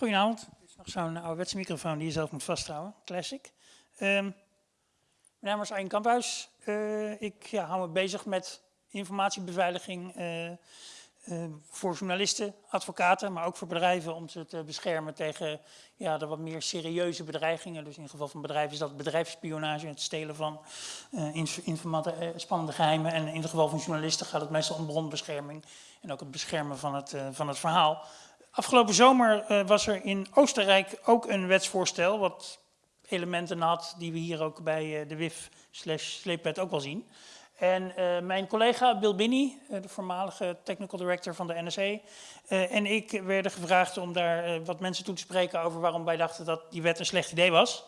Goedenavond. Dit is nog zo'n ouderwetse microfoon die je zelf moet vasthouden. Classic. Um, mijn naam is Arjen Kamphuis. Uh, ik ja, hou me bezig met informatiebeveiliging uh, uh, voor journalisten, advocaten, maar ook voor bedrijven om ze te beschermen tegen ja, de wat meer serieuze bedreigingen. Dus in het geval van bedrijven is dat bedrijfsspionage, het stelen van spannende geheimen. En in het geval van journalisten gaat het meestal om bronbescherming en ook het beschermen van het, van het verhaal. Afgelopen zomer uh, was er in Oostenrijk ook een wetsvoorstel, wat elementen had die we hier ook bij uh, de WIF sleepwet ook wel zien. En uh, mijn collega Bill Binney, de voormalige technical director van de NSA, en ik werden gevraagd om daar wat mensen toe te spreken over waarom wij dachten dat die wet een slecht idee was.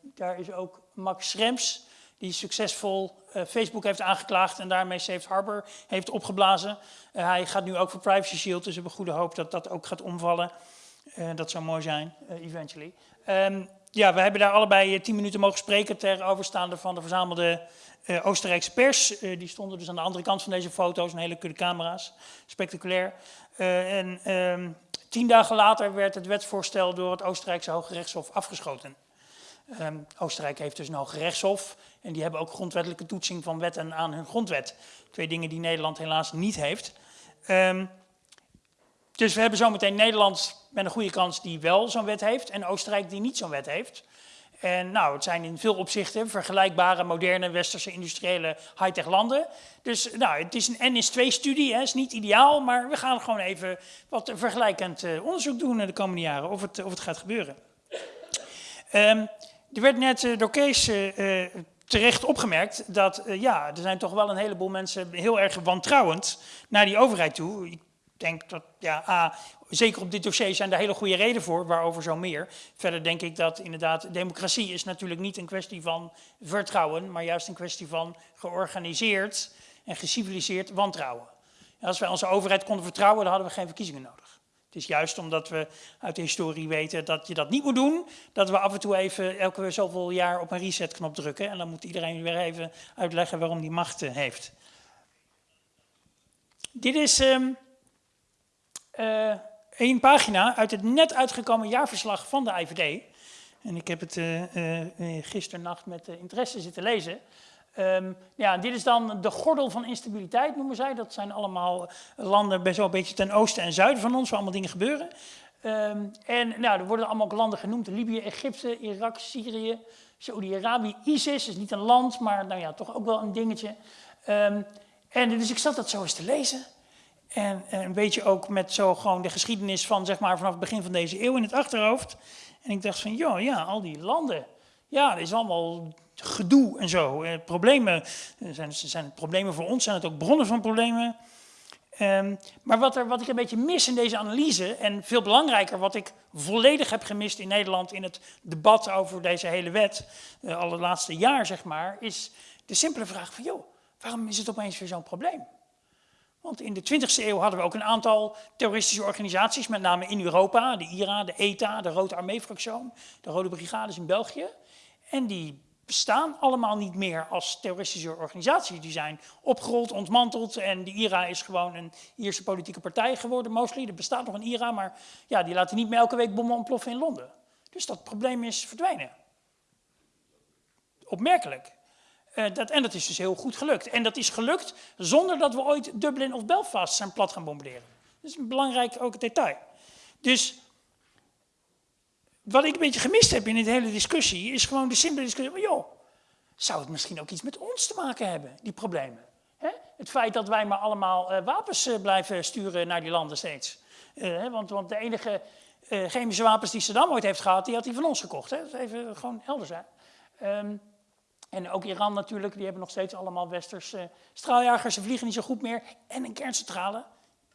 daar is ook Max Schrems, die succesvol uh, Facebook heeft aangeklaagd en daarmee Safe Harbor heeft opgeblazen. Uh, hij gaat nu ook voor Privacy Shield, dus we hebben goede hoop dat dat ook gaat omvallen. Uh, dat zou mooi zijn, eventually. Um, ja, we hebben daar allebei tien minuten mogen spreken ter overstaande van de verzamelde Oostenrijkse pers. die stonden dus aan de andere kant van deze foto's, een hele kudde camera's, spectaculair. en um, tien dagen later werd het wetsvoorstel door het Oostenrijkse Hoge Rechtshof afgeschoten. Um, Oostenrijk heeft dus een hoge rechtshof en die hebben ook grondwettelijke toetsing van wetten aan hun grondwet. Twee dingen die Nederland helaas niet heeft. Um, dus we hebben zometeen Nederland met een goede kans die wel zo'n wet heeft en Oostenrijk die niet zo'n wet heeft. En nou, het zijn in veel opzichten vergelijkbare, moderne, westerse, industriële, high-tech landen. Dus nou, het is een N is 2 studie, het is niet ideaal, maar we gaan gewoon even wat vergelijkend uh, onderzoek doen de komende jaren, of het, of het gaat gebeuren. Um, er werd net uh, door Kees uh, terecht opgemerkt dat ja, er zijn toch wel een heleboel mensen heel erg wantrouwend naar die overheid toe. Ik denk dat, ja, A, zeker op dit dossier zijn er hele goede redenen voor, waarover zo meer. Verder denk ik dat inderdaad, democratie is natuurlijk niet een kwestie van vertrouwen, maar juist een kwestie van georganiseerd en geciviliseerd wantrouwen. En als wij onze overheid konden vertrouwen, dan hadden we geen verkiezingen nodig. Het is juist omdat we uit de historie weten dat je dat niet moet doen, dat we af en toe even elke zoveel jaar op een resetknop drukken. En dan moet iedereen weer even uitleggen waarom die macht eh, heeft. Dit is um, uh, een pagina uit het net uitgekomen jaarverslag van de IVD. En ik heb het uh, uh, gisternacht met interesse zitten lezen. Um, ja, dit is dan de gordel van instabiliteit, noemen zij. Dat zijn allemaal landen best wel een beetje ten oosten en zuiden van ons, waar allemaal dingen gebeuren. Um, en nou, er worden allemaal landen genoemd. Libië, Egypte, Irak, Syrië, Saudi-Arabië, ISIS is niet een land, maar nou ja, toch ook wel een dingetje. Um, en dus ik zat dat zo eens te lezen. En, en, een beetje ook met zo gewoon de geschiedenis van, zeg maar, vanaf het begin van deze eeuw in het achterhoofd. En ik dacht van, joh, ja, al die landen. Ja, dat is allemaal gedoe en zo. Eh, problemen, eh, zijn, zijn problemen voor ons, zijn het ook bronnen van problemen. Um, maar wat, er, wat ik een beetje mis in deze analyse, en veel belangrijker, wat ik volledig heb gemist in Nederland in het debat over deze hele wet, uh, al het laatste jaar zeg maar, is de simpele vraag van, joh, waarom is het opeens weer zo'n probleem? Want in de 20e eeuw hadden we ook een aantal terroristische organisaties, met name in Europa, de IRA, de ETA, de Rode Armee-fractie, de Rode Brigades in België. En die bestaan allemaal niet meer als terroristische organisaties. Die zijn opgerold, ontmanteld en de IRA is gewoon een Ierse politieke partij geworden, mostly. Er bestaat nog een IRA, maar ja, die laten niet meer elke week bommen ontploffen in Londen. Dus dat probleem is verdwenen. Opmerkelijk. Uh, dat, en dat is dus heel goed gelukt. En dat is gelukt zonder dat we ooit Dublin of Belfast zijn plat gaan bombarderen. Dat is een belangrijk ook detail. Dus wat ik een beetje gemist heb in de hele discussie, is gewoon de simpele discussie van, joh, zou het misschien ook iets met ons te maken hebben, die problemen? Het feit dat wij maar allemaal uh, wapens uh, blijven sturen naar die landen steeds. Uh, want, want, de enige chemische wapens die Saddam ooit heeft gehad, die had hij van ons gekocht. Hè? Dat even gewoon helder zijn. Um, en ook Iran natuurlijk, die hebben nog steeds allemaal westerse straaljagers. Ze vliegen niet zo goed meer. En een kerncentrale,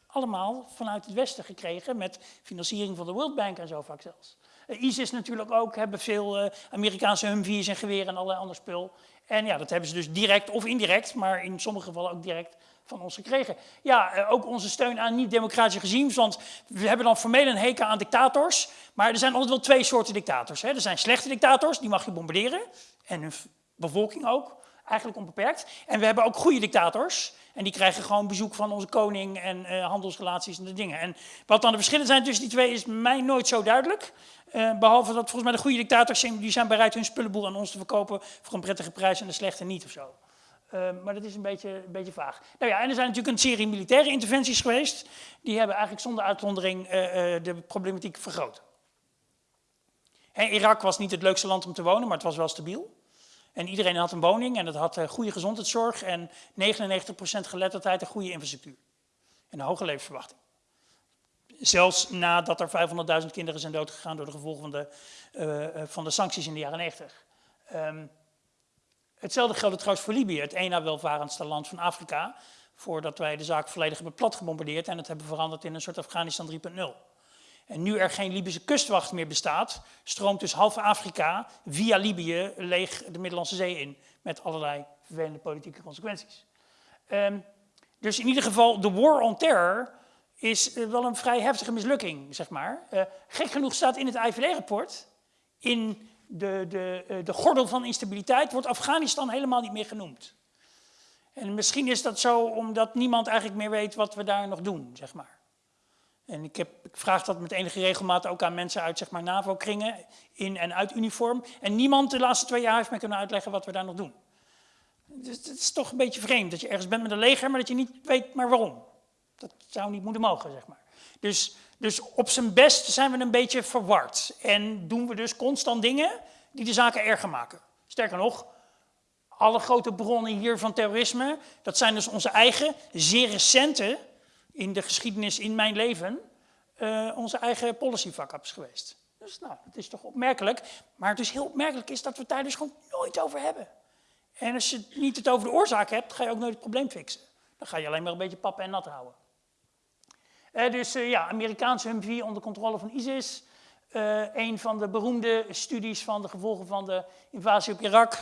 allemaal vanuit het westen gekregen met financiering van de World Bank en zo vaak zelfs. ISIS natuurlijk ook, hebben veel uh, Amerikaanse Humvees en geweren en allerlei ander spul. En ja, dat hebben ze dus direct of indirect, maar in sommige gevallen ook direct van ons gekregen. Ja, uh, ook onze steun aan niet-democratische regimes, want we hebben dan formeel een hekel aan dictators, maar er zijn altijd wel twee soorten dictators. Hè. Er zijn slechte dictators, die mag je bombarderen, en hun bevolking ook, eigenlijk onbeperkt. En we hebben ook goede dictators, En die krijgen gewoon bezoek van onze koning en uh, handelsrelaties en de dingen. En wat dan de verschillen zijn tussen die twee is mij nooit zo duidelijk. Uh, behalve dat volgens mij de goede dictators zijn, die zijn bereid hun spullenboel aan ons te verkopen voor een prettige prijs en de slechte niet of zo. Uh, maar dat is een beetje, een beetje vaag. Nou ja, en er zijn natuurlijk een serie militaire interventies geweest. Die hebben eigenlijk zonder uitzondering de problematiek vergroot. Irak was niet het leukste land om te wonen, maar het was wel stabiel. En iedereen had een woning en het had uh, goede gezondheidszorg en 99% geletterdheid en goede infrastructuur. En een hoge levensverwachting. Zelfs nadat er 500.000 kinderen zijn doodgegaan door de gevolgen van de, uh, van de sancties in de jaren 90. Um, ehm, hetzelfde geldt trouwens voor Libië, het één welvarendste land van Afrika. Voordat wij de zaak volledig hebben plat gebombardeerd en het hebben veranderd in een soort Afghanistan 3.0. En nu er geen Libische kustwacht meer bestaat, stroomt dus half Afrika via Libië leeg de Middellandse Zee in. Met allerlei vervelende politieke consequenties. Um, dus in ieder geval, de war on terror is uh, wel een vrij heftige mislukking, zeg maar. Uh, gek genoeg staat in het IVD-rapport, in de, de, uh, de gordel van instabiliteit, wordt Afghanistan helemaal niet meer genoemd. En misschien is dat zo omdat niemand eigenlijk meer weet wat we daar nog doen, zeg maar. En ik, heb, ik vraag dat met enige regelmaat ook aan mensen uit zeg maar, NAVO-kringen, in en uit uniform. En niemand de laatste twee jaar heeft me kunnen uitleggen wat we daar nog doen. Dus het is toch een beetje vreemd dat je ergens bent met een leger, maar dat je niet weet maar waarom. Dat zou niet moeten mogen, zeg maar. Dus, dus op zijn best zijn we een beetje verward. En doen we dus constant dingen die de zaken erger maken. Sterker nog, alle grote bronnen hier van terrorisme, dat zijn dus onze eigen, zeer recente in de geschiedenis in mijn leven uh, onze eigen policy fuck-ups geweest. Dus nou, het is toch opmerkelijk. Maar het is heel opmerkelijk is dat we het daar dus gewoon nooit over hebben. En als je niet het over de oorzaak hebt, ga je ook nooit het probleem fixen. Dan ga je alleen maar een beetje pappen en nat houden. Uh, dus uh, ja, Amerikaanse Humvee onder controle van ISIS. Uh, een van de beroemde studies van de gevolgen van de invasie op Irak.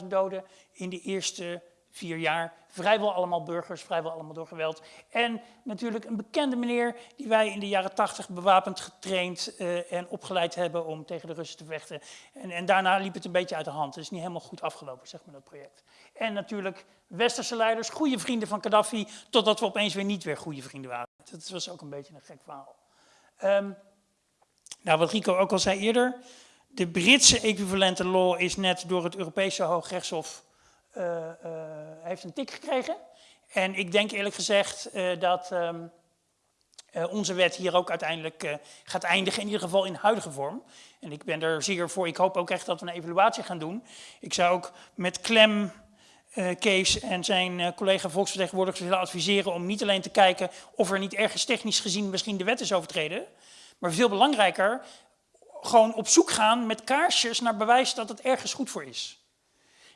650.000 doden in de eerste vier jaar. Vrijwel allemaal burgers, vrijwel allemaal door geweld. En natuurlijk een bekende meneer die wij in de jaren tachtig bewapend getraind uh, en opgeleid hebben om tegen de Russen te vechten. En, en, daarna liep het een beetje uit de hand. Het is niet helemaal goed afgelopen, zeg maar, dat project. En natuurlijk westerse leiders, goede vrienden van Gaddafi, totdat we opeens weer niet weer goede vrienden waren. Dat was ook een beetje een gek verhaal. Um, nou, wat Rico ook al zei eerder, de Britse equivalente law is net door het Europese Hoogrechtshof uh, heeft een tik gekregen. En ik denk eerlijk gezegd uh, dat um, onze wet hier ook uiteindelijk gaat eindigen, in ieder geval in huidige vorm. En ik ben er zeer voor, ik hoop ook echt dat we een evaluatie gaan doen. Ik zou ook met klem Kees en zijn collega volksvertegenwoordigers willen adviseren om niet alleen te kijken of er niet ergens technisch gezien misschien de wet is overtreden, maar veel belangrijker, gewoon op zoek gaan met kaarsjes naar bewijs dat het ergens goed voor is.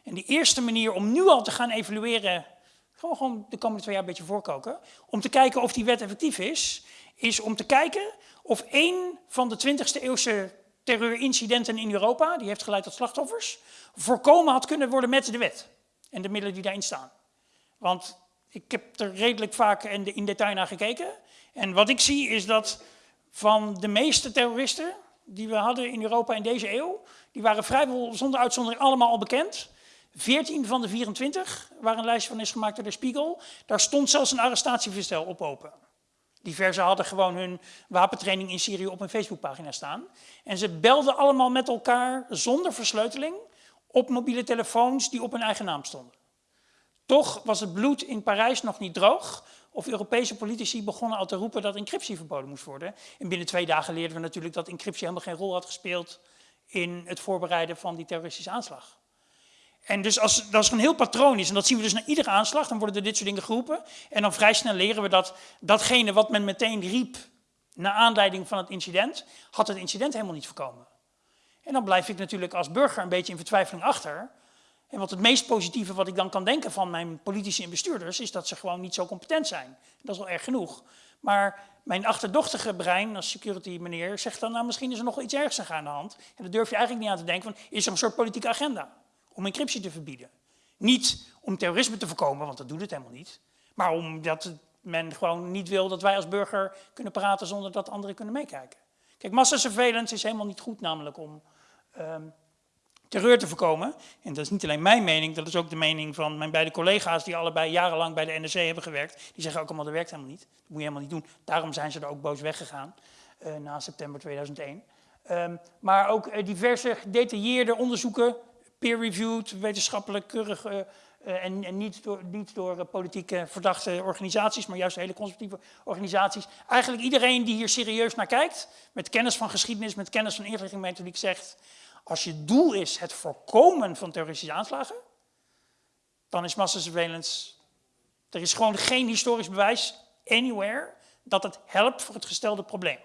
En de eerste manier om nu al te gaan evalueren, gewoon, de komende twee jaar een beetje voorkoken, om te kijken of die wet effectief is, is om te kijken of één van de 20e eeuwse terreurincidenten in Europa, die heeft geleid tot slachtoffers, voorkomen had kunnen worden met de wet en de middelen die daarin staan. Want ik heb er redelijk vaak in detail naar gekeken. En wat ik zie is dat van de meeste terroristen die we hadden in Europa in deze eeuw, die waren vrijwel zonder uitzondering allemaal al bekend. 14 van de 24, waar een lijstje van is gemaakt door de Spiegel, daar stond zelfs een arrestatieverstel op open. Diverse hadden gewoon hun wapentraining in Syrië op een Facebookpagina staan. En ze belden allemaal met elkaar zonder versleuteling op mobiele telefoons die op hun eigen naam stonden. Toch was het bloed in Parijs nog niet droog, of Europese politici begonnen al te roepen dat encryptie verboden moest worden. En binnen twee dagen leerden we natuurlijk dat encryptie helemaal geen rol had gespeeld in het voorbereiden van die terroristische aanslag. En dus als, als er een heel patroon is, en dat zien we dus na iedere aanslag, dan worden er dit soort dingen geroepen. En dan vrij snel leren we dat datgene wat men meteen riep, naar aanleiding van het incident, had het incident helemaal niet voorkomen. En dan blijf ik natuurlijk als burger een beetje in vertwijfeling achter. En wat het meest positieve wat ik dan kan denken van mijn politici en bestuurders, is dat ze gewoon niet zo competent zijn. Dat is wel erg genoeg. Maar mijn achterdochtige brein als security meneer zegt dan, nou misschien is er nog iets ergs aan de hand. En daar durf je eigenlijk niet aan te denken van, is er een soort politieke agenda? Om encryptie te verbieden. Niet om terrorisme te voorkomen, want dat doet het helemaal niet. Maar omdat men gewoon niet wil dat wij als burger kunnen praten zonder dat anderen kunnen meekijken. Kijk, massasurveillance is helemaal niet goed namelijk om um, terreur te voorkomen. En dat is niet alleen mijn mening, dat is ook de mening van mijn beide collega's die allebei jarenlang bij de NRC hebben gewerkt. Die zeggen ook allemaal, dat werkt helemaal niet. Dat moet je helemaal niet doen. Daarom zijn ze er ook boos weggegaan uh, na september 2001. Um, ehm, maar ook uh, diverse gedetailleerde onderzoeken, peer-reviewed, wetenschappelijk keurig uh, en, en, niet door, niet door politieke verdachte organisaties, maar juist hele conservatieve organisaties. Eigenlijk iedereen die hier serieus naar kijkt, met kennis van geschiedenis, met kennis van inlichtingmethodiek, zegt als je doel is het voorkomen van terroristische aanslagen, dan is massasurveillance... Er is gewoon geen historisch bewijs, anywhere, dat het helpt voor het gestelde probleem.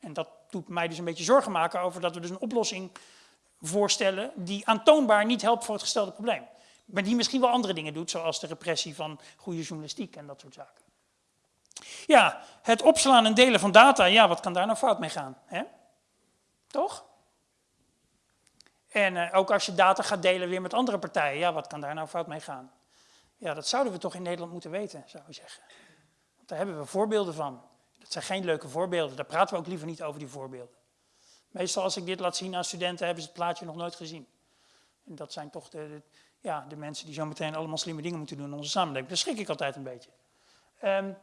En dat doet mij dus een beetje zorgen maken over dat we dus een oplossing voorstellen die aantoonbaar niet helpt voor het gestelde probleem. Maar die misschien wel andere dingen doet, zoals de repressie van goede journalistiek en dat soort zaken. Ja, het opslaan en delen van data, ja, wat kan daar nou fout mee gaan? Hè? Toch? En uh, ook als je data gaat delen weer met andere partijen, ja, wat kan daar nou fout mee gaan? Ja, dat zouden we toch in Nederland moeten weten, zou ik zeggen. Want daar hebben we voorbeelden van. Dat zijn geen leuke voorbeelden, daar praten we ook liever niet over die voorbeelden. Meestal als ik dit laat zien aan studenten, hebben ze het plaatje nog nooit gezien. En dat zijn toch de, ja, de mensen die zo meteen allemaal slimme dingen moeten doen in onze samenleving. Daar schrik ik altijd een beetje. Um,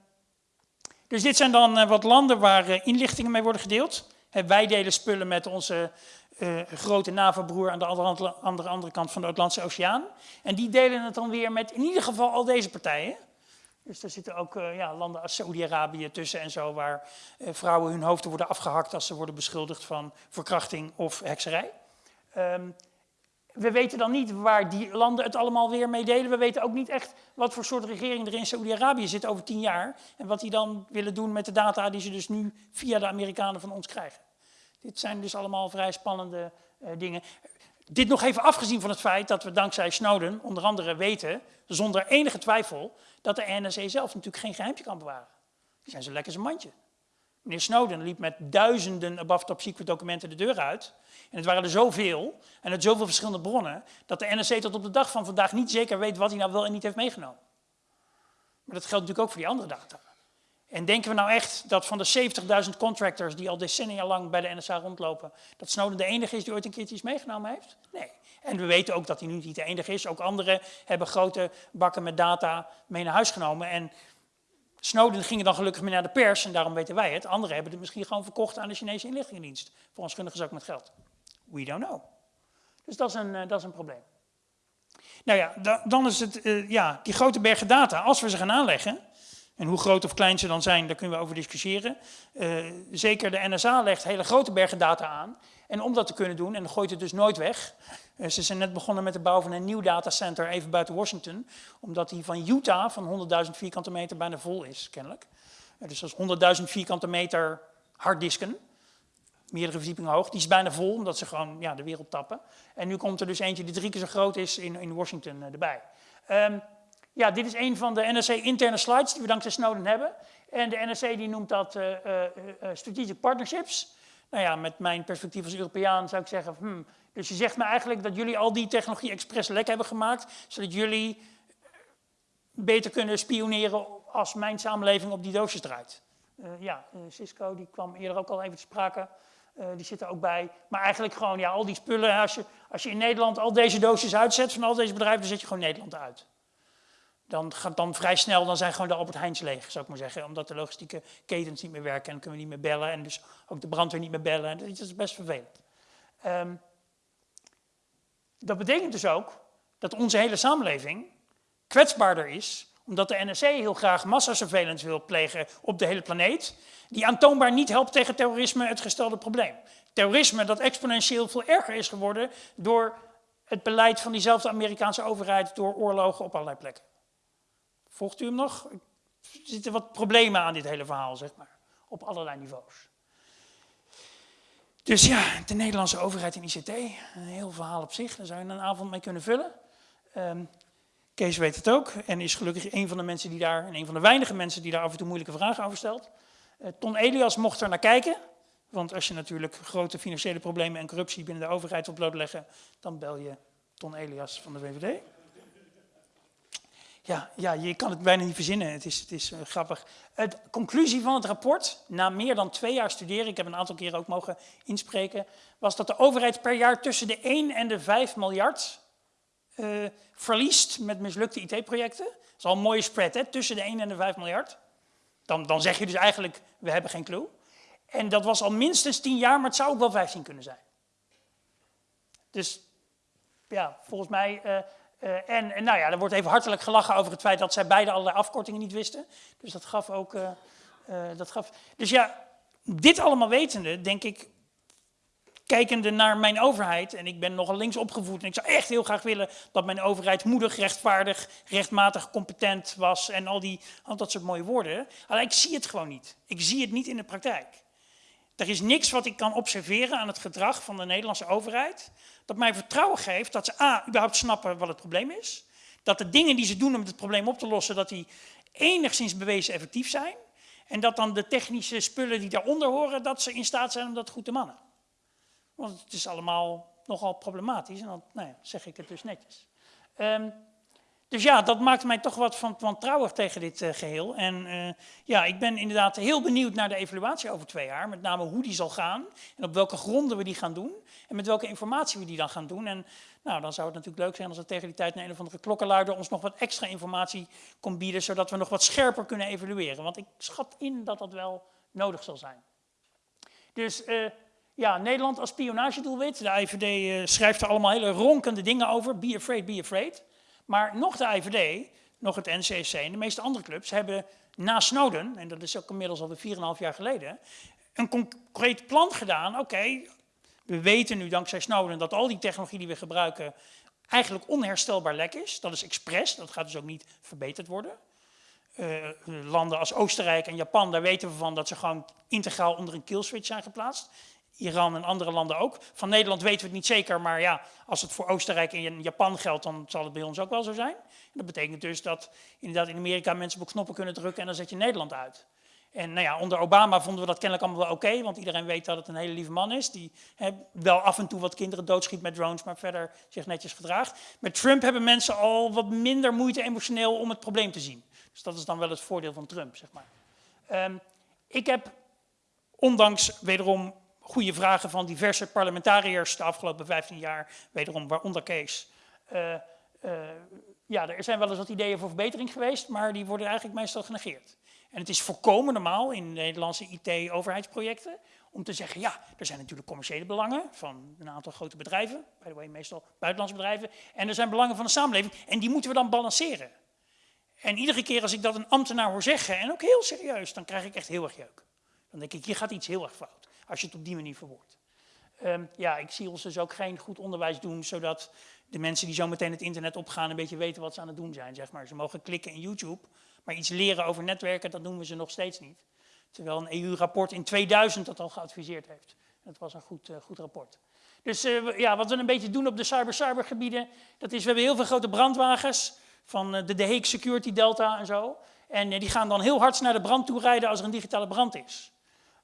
dus dit zijn dan uh, wat landen waar uh, inlichtingen mee worden gedeeld. wij delen spullen met onze uh, grote NAVO-broer aan de andere, andere, andere kant van de Atlantische Oceaan. En die delen het dan weer met in ieder geval al deze partijen. Dus er zitten ook uh, ja, landen als Saoedi-Arabië tussen en zo, waar uh, vrouwen hun hoofden worden afgehakt als ze worden beschuldigd van verkrachting of hekserij. Um, we weten dan niet waar die landen het allemaal weer mee delen. We weten ook niet echt wat voor soort regering er in Saoedi-Arabië zit over tien jaar. En wat die dan willen doen met de data die ze dus nu via de Amerikanen van ons krijgen. Dit zijn dus allemaal vrij spannende uh, dingen. Dit nog even afgezien van het feit dat we dankzij Snowden onder andere weten, zonder enige twijfel, dat de NSA zelf natuurlijk geen geheimtje kan bewaren. Die zijn zo lekker zijn mandje. Meneer Snowden liep met duizenden above top secret documenten de deur uit. En het waren er zoveel, en uit zoveel verschillende bronnen, dat de NSC tot op de dag van vandaag niet zeker weet wat hij nou wel en niet heeft meegenomen. Maar dat geldt natuurlijk ook voor die andere data. En denken we nou echt dat van de 70.000 contractors die al decennia lang bij de NSA rondlopen, dat Snowden de enige is die ooit een keertje meegenomen heeft? Nee. En we weten ook dat hij nu niet de enige is. Ook anderen hebben grote bakken met data mee naar huis genomen. En Snowden ging dan gelukkig mee naar de pers en daarom weten wij het. Anderen hebben het misschien gewoon verkocht aan de Chinese inlichtingendienst. Voor ons gundige zak met geld. We don't know. Dus dat is een, uh, dat is een probleem. Nou ja, da dan is het, uh, ja, die grote bergen data, als we ze gaan aanleggen, en hoe groot of klein ze dan zijn, daar kunnen we over discussiëren. Uh, zeker de NSA legt hele grote bergen data aan. En om dat te kunnen doen, en gooit het dus nooit weg. Uh, ze zijn net begonnen met de bouw van een nieuw datacenter even buiten Washington. Omdat die van Utah van 100.000 vierkante meter bijna vol is, kennelijk. Uh, dus dat is 100.000 vierkante meter harddisken meerdere verdiepingen hoog. Die is bijna vol, omdat ze gewoon ja, de wereld tappen. En nu komt er dus eentje die drie keer zo groot is in, in Washington erbij. Um, ja, dit is een van de NSC interne slides die we dankzij Snowden hebben. En de NSC die noemt dat uh, strategic partnerships. Nou ja, met mijn perspectief als Europeaan zou ik zeggen, hmm, dus je zegt me eigenlijk dat jullie al die technologie expres lek hebben gemaakt, zodat jullie beter kunnen spioneren als mijn samenleving op die doosjes draait. ja, Cisco die kwam eerder ook al even te sprake. Die zitten ook bij. Maar eigenlijk gewoon, ja, al die spullen. Als je, als je in Nederland al deze doosjes uitzet van al deze bedrijven, dan zet je gewoon Nederland uit. Dan gaat dan vrij snel, dan zijn gewoon de Albert Heijns leeg, zou ik maar zeggen. Omdat de logistieke ketens niet meer werken en kunnen we niet meer bellen. En dus ook de brandweer niet meer bellen. En dat is best vervelend. Um, dat betekent dus ook dat onze hele samenleving kwetsbaarder is omdat de NSC heel graag massasurveillance wil plegen op de hele planeet, die aantoonbaar niet helpt tegen terrorisme, het gestelde probleem. Terrorisme dat exponentieel veel erger is geworden door het beleid van diezelfde Amerikaanse overheid door oorlogen op allerlei plekken. Volgt u hem nog? Er zitten wat problemen aan dit hele verhaal, zeg maar, op allerlei niveaus. Dus ja, de Nederlandse overheid en ICT, een heel verhaal op zich, daar zou je een avond mee kunnen vullen. Um, Kees weet het ook en is gelukkig een van de mensen die daar, en een van de weinige mensen die daar af en toe moeilijke vragen over stelt. Uh, Ton Elias mocht er naar kijken, want als je natuurlijk grote financiële problemen en corruptie binnen de overheid wil blootleggen, dan bel je Ton Elias van de VVD. Ja, ja, je kan het bijna niet verzinnen. Het is, het is uh, grappig. De conclusie van het rapport, na meer dan twee jaar studeren, ik heb een aantal keren ook mogen inspreken, was dat de overheid per jaar tussen de 1 en de 5 miljard uh, verliest met mislukte IT-projecten. Dat is al een mooie spread, hè? tussen de 1 en de 5 miljard. Dan, dan zeg je dus eigenlijk, we hebben geen clue. En dat was al minstens 10 jaar, maar het zou ook wel 15 kunnen zijn. Dus ja, volgens mij... Uh, uh, en, nou ja, er wordt even hartelijk gelachen over het feit dat zij beide allerlei afkortingen niet wisten. Dus dat gaf ook... Uh, dat gaf... Dus ja, dit allemaal wetende, denk ik, kijkende naar mijn overheid, en ik ben nogal links opgevoed en ik zou echt heel graag willen dat mijn overheid moedig, rechtvaardig, rechtmatig, competent was en al, die, al dat soort mooie woorden. Alleen ik zie het gewoon niet. Ik zie het niet in de praktijk. Er is niks wat ik kan observeren aan het gedrag van de Nederlandse overheid dat mij vertrouwen geeft dat ze a, überhaupt snappen wat het probleem is. Dat de dingen die ze doen om het probleem op te lossen, dat die enigszins bewezen effectief zijn. En dat dan de technische spullen die daaronder horen, dat ze in staat zijn om dat goed te mannen. Want het is allemaal nogal problematisch en dan nou ja, zeg ik het dus netjes. Um, dus ja, dat maakt mij toch wat van wantrouwig tegen dit uh, geheel. En uh, ja, ik ben inderdaad heel benieuwd naar de evaluatie over twee jaar. Met name hoe die zal gaan en op welke gronden we die gaan doen. En met welke informatie we die dan gaan doen. En nou, dan zou het natuurlijk leuk zijn als er tegen die tijd naar een of andere klokkenluider ons nog wat extra informatie kon bieden. Zodat we nog wat scherper kunnen evalueren. Want ik schat in dat dat wel nodig zal zijn. Dus uh, ja, Nederland als spionagedoelwit. De IVD schrijft er allemaal hele ronkende dingen over. Be afraid, be afraid. Maar nog de IVD, nog het NCC en de meeste andere clubs hebben na Snowden, en dat is ook inmiddels alweer 4,5 jaar geleden, een concreet plan gedaan. Oké, we weten nu dankzij Snowden dat al die technologie die we gebruiken eigenlijk onherstelbaar lek is. Dat is expres, dat gaat dus ook niet verbeterd worden. Uh, landen als Oostenrijk en Japan, daar weten we van dat ze gewoon integraal onder een killswitch zijn geplaatst. Iran en andere landen ook. Van Nederland weten we het niet zeker, maar ja, als het voor Oostenrijk en Japan geldt, dan zal het bij ons ook wel zo zijn. En dat betekent dus dat inderdaad in Amerika mensen op knoppen kunnen drukken en dan zet je Nederland uit. En nou ja, onder Obama vonden we dat kennelijk allemaal wel oké, want iedereen weet dat het een hele lieve man is, die wel af en toe wat kinderen doodschiet met drones, maar verder zich netjes gedraagt. Met Trump hebben mensen al wat minder moeite emotioneel om het probleem te zien. Dus dat is dan wel het voordeel van Trump, zeg maar. Um, ik heb, ondanks wederom goede vragen van diverse parlementariërs de afgelopen 15 jaar, wederom waaronder Kees. Uh, ja, er zijn wel eens wat ideeën voor verbetering geweest, maar die worden eigenlijk meestal genegeerd. En het is volkomen normaal in Nederlandse IT-overheidsprojecten om te zeggen, ja, er zijn natuurlijk commerciële belangen van een aantal grote bedrijven, by the way meestal buitenlandse bedrijven, en er zijn belangen van de samenleving en die moeten we dan balanceren. En iedere keer als ik dat een ambtenaar hoor zeggen, en ook heel serieus, dan krijg ik echt heel erg jeuk. Dan denk ik, hier gaat iets heel erg fout als je het op die manier verwoordt. Um, ja, ik zie ons dus ook geen goed onderwijs doen, zodat de mensen die zo meteen het internet opgaan een beetje weten wat ze aan het doen zijn. Zeg maar. Ze mogen klikken in YouTube, maar iets leren over netwerken, dat doen we ze nog steeds niet. Terwijl een EU-rapport in 2000 dat al geadviseerd heeft. Dat was een goed, uh, goed rapport. Dus uh, ja, wat we een beetje doen op de cyber-cyber gebieden, dat is, we hebben heel veel grote brandwagens van uh, de De Hague Security Delta en zo. En die gaan dan heel hard naar de brand toe rijden als er een digitale brand is.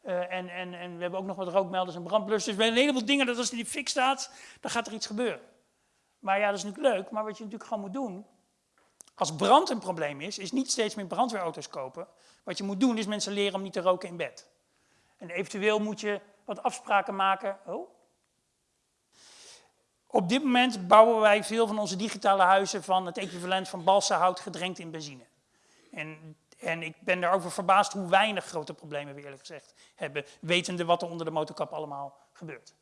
Uh, en, en, en we hebben ook nog wat rookmelders en brandblussers. We hebben een heleboel dingen dat als die fik staat, dan gaat er iets gebeuren. Maar ja, dat is natuurlijk leuk. Maar wat je natuurlijk gewoon moet doen, als brand een probleem is, is niet steeds meer brandweerauto's kopen. Wat je moet doen is mensen leren om niet te roken in bed. En eventueel moet je wat afspraken maken. Oh. Op dit moment bouwen wij veel van onze digitale huizen van het equivalent van balsahout gedrenkt in benzine. En en ik ben daarover verbaasd hoe weinig grote problemen we eerlijk gezegd hebben, wetende wat er onder de motorkap allemaal gebeurt.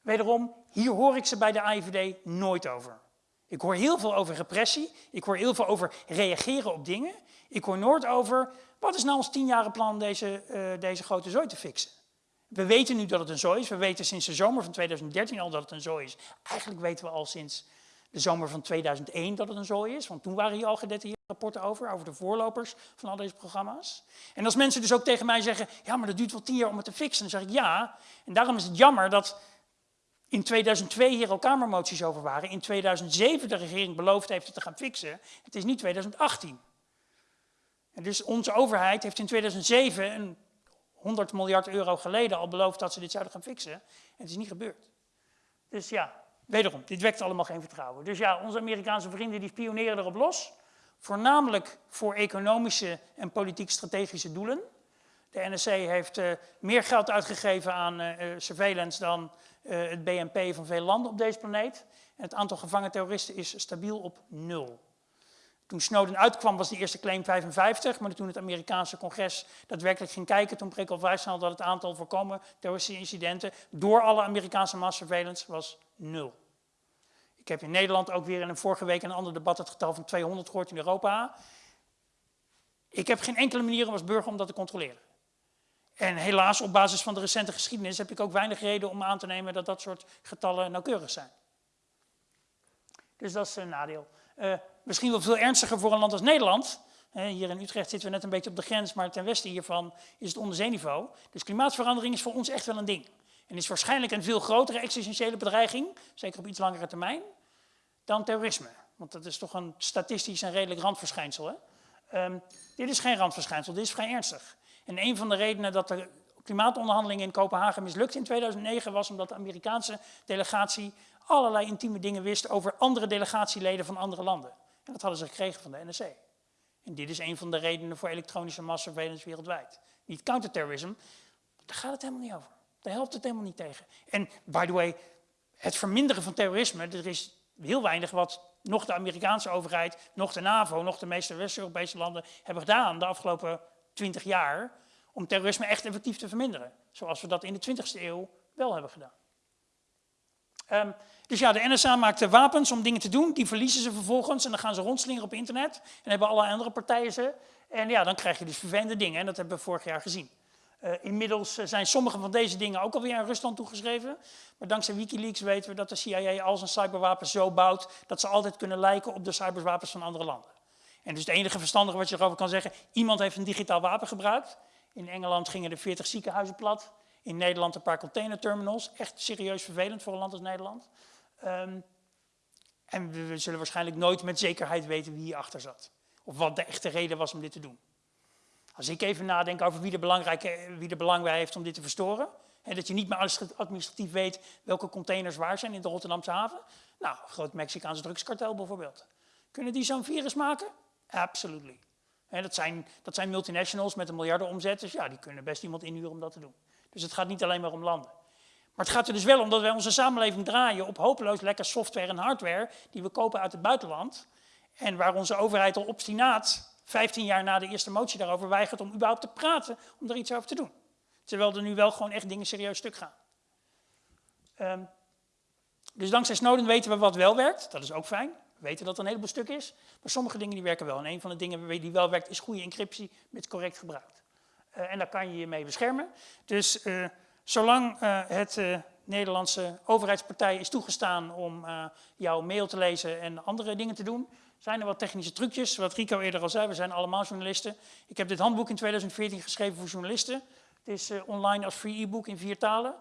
Wederom, hier hoor ik ze bij de AIVD nooit over. Ik hoor heel veel over repressie, ik hoor heel veel over reageren op dingen. Ik hoor nooit over, wat is nou ons tienjarenplan deze, uh, deze grote zooi te fixen? We weten nu dat het een zooi is, we weten sinds de zomer van 2013 al dat het een zooi is. Eigenlijk weten we al sinds de zomer van 2001 dat het een zooi is, want toen waren hier al gedetailleerde rapporten over, over de voorlopers van al deze programma's. En als mensen dus ook tegen mij zeggen, ja, maar dat duurt wel tien jaar om het te fixen, dan zeg ik ja. En daarom is het jammer dat in 2002 hier al kamermoties over waren, in 2007 de regering beloofd heeft het te gaan fixen, het is niet 2018. En dus onze overheid heeft in 2007, een 100 miljard euro geleden, al beloofd dat ze dit zouden gaan fixen. En het is niet gebeurd. Dus ja, Wederom, dit wekt allemaal geen vertrouwen. Dus ja, onze Amerikaanse vrienden die spioneren erop los. voornamelijk voor economische en politiek-strategische doelen. De NSC heeft uh, meer geld uitgegeven aan uh, surveillance dan het BNP van veel landen op deze planeet. En het aantal gevangen terroristen is stabiel op nul. Toen Snowden uitkwam was de eerste claim 55, maar toen het Amerikaanse congres daadwerkelijk ging kijken, toen bleek al vrij snel dat het aantal voorkomen terroristische incidenten door alle Amerikaanse mass was nul. Ik heb in Nederland ook weer in een vorige week een ander debat het getal van 200 gehoord in Europa. Ik heb geen enkele manier als burger om dat te controleren. En helaas, op basis van de recente geschiedenis, heb ik ook weinig reden om aan te nemen dat dat soort getallen nauwkeurig zijn. Dus dat is een nadeel. Uh, misschien wel veel ernstiger voor een land als Nederland. Hier in Utrecht zitten we net een beetje op de grens, maar ten westen hiervan is het onderzeeniveau. Dus klimaatverandering is voor ons echt wel een ding. En is waarschijnlijk een veel grotere existentiële bedreiging, zeker op iets langere termijn, dan terrorisme. Want dat is toch een statistisch en redelijk randverschijnsel. Hè? Um, dit is geen randverschijnsel, dit is vrij ernstig. En een van de redenen dat de klimaatonderhandelingen in Kopenhagen mislukt in 2009 was omdat de Amerikaanse delegatie allerlei intieme dingen wist over andere delegatieleden van andere landen. En dat hadden ze gekregen van de NSC. En dit is een van de redenen voor elektronische massasurveillance wereldwijd. Niet counterterrorism, daar gaat het helemaal niet over. Daar helpt het helemaal niet tegen. En by the way, het verminderen van terrorisme, er is heel weinig wat nog de Amerikaanse overheid, nog de NAVO, nog de meeste West-Europese landen hebben gedaan de afgelopen 20 jaar om terrorisme echt effectief te verminderen. Zoals we dat in de 20e eeuw wel hebben gedaan. Um, dus ja, de NSA maakt wapens om dingen te doen, die verliezen ze vervolgens en dan gaan ze rondslingeren op internet en hebben alle andere partijen ze. En ja, dan krijg je dus vervelende dingen en dat hebben we vorig jaar gezien. Uh, inmiddels zijn sommige van deze dingen ook alweer aan Rusland toegeschreven. Maar dankzij Wikileaks weten we dat de CIA al zijn cyberwapens zo bouwt dat ze altijd kunnen lijken op de cyberwapens van andere landen. En dus het enige verstandige wat je erover kan zeggen, iemand heeft een digitaal wapen gebruikt. In Engeland gingen er 40 ziekenhuizen plat. In Nederland een paar containerterminals. Echt serieus vervelend voor een land als Nederland. Um, en we zullen waarschijnlijk nooit met zekerheid weten wie hierachter zat. Of wat de echte reden was om dit te doen. Als ik even nadenk over wie er, belangrijke, wie er belang bij heeft om dit te verstoren. Hè, dat je niet meer administratief weet welke containers waar zijn in de Rotterdamse haven. Nou, groot Mexicaans drugskartel bijvoorbeeld. Kunnen die zo'n virus maken? Absolutely. dat, zijn, dat zijn multinationals met een miljarden omzet, dus ja, die kunnen best iemand inhuren om dat te doen. Dus het gaat niet alleen maar om landen. Maar het gaat er dus wel om dat wij onze samenleving draaien op hopeloos lekker software en hardware die we kopen uit het buitenland. En waar onze overheid al obstinaat, 15 jaar na de eerste motie daarover, weigert om überhaupt te praten om er iets over te doen. Terwijl er nu wel gewoon echt dingen serieus stuk gaan. Um, dus dankzij Snowden weten we wat wel werkt, dat is ook fijn weten dat er een heleboel stuk is, maar sommige dingen die werken wel. En een van de dingen die wel werkt is goede encryptie met correct gebruik. Uh, en daar kan je je mee beschermen. Dus uh, zolang uh, het Nederlandse overheidspartij is toegestaan om jouw mail te lezen en andere dingen te doen, zijn er wat technische trucjes. Wat Rico eerder al zei, we zijn allemaal journalisten. Ik heb dit handboek in 2014 geschreven voor journalisten. Het is online als free e-book in vier talen.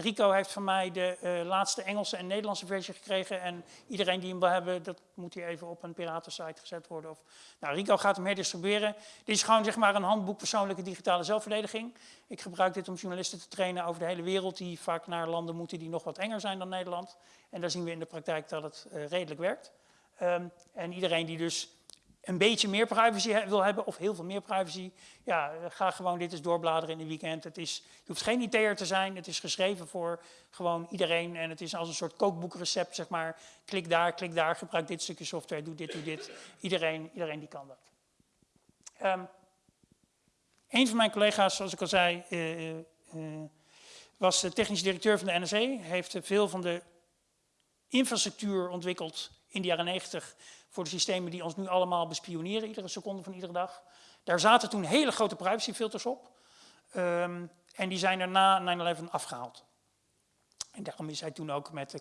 Rico heeft van mij de uh, laatste Engelse en Nederlandse versie gekregen. En iedereen die hem wil hebben, dat moet hier even op een piratensite gezet worden. Of, nou, Rico gaat hem herdistribueren. Dit is gewoon zeg maar, een handboek persoonlijke digitale zelfverdediging. Ik gebruik dit om journalisten te trainen over de hele wereld... die vaak naar landen moeten die nog wat enger zijn dan Nederland. En daar zien we in de praktijk dat het uh, redelijk werkt. Um, en iedereen die dus een beetje meer privacy wil hebben, of heel veel meer privacy, ja, ga gewoon dit eens doorbladeren in een weekend. Het is, je hoeft geen IT'er te zijn, het is geschreven voor gewoon iedereen en het is als een soort kookboekrecept, zeg maar. Klik daar, klik daar, gebruik dit stukje software, doe dit, doe dit. Iedereen, iedereen die kan dat. Um, een van mijn collega's, zoals ik al zei, uh, uh, was de technisch directeur van de NSE, heeft veel van de infrastructuur ontwikkeld in de jaren 90 voor de systemen die ons nu allemaal bespioneren, iedere seconde van iedere dag. Daar zaten toen hele grote privacyfilters op. Um, en die zijn er na 9-11 afgehaald. En daarom is hij toen ook met de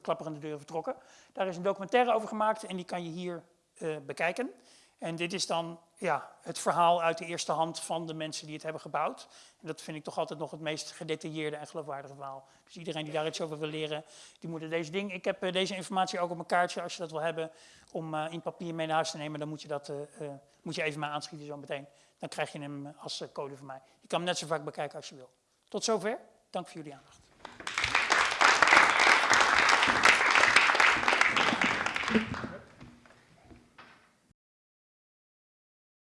klapperende, deuren vertrokken. Daar is een documentaire over gemaakt en die kan je hier uh, bekijken. En dit is dan ja, het verhaal uit de eerste hand van de mensen die het hebben gebouwd. En dat vind ik toch altijd nog het meest gedetailleerde en geloofwaardige verhaal. Dus iedereen die daar iets over wil leren, die moet deze ding. Ik heb uh, deze informatie ook op een kaartje, als je dat wil hebben, om uh, in papier mee naar huis te nemen. Dan moet je, dat, uh, moet je even maar aanschieten zo meteen. Dan krijg je hem als code van mij. Je kan hem net zo vaak bekijken als je wil. Tot zover. Dank voor jullie aandacht.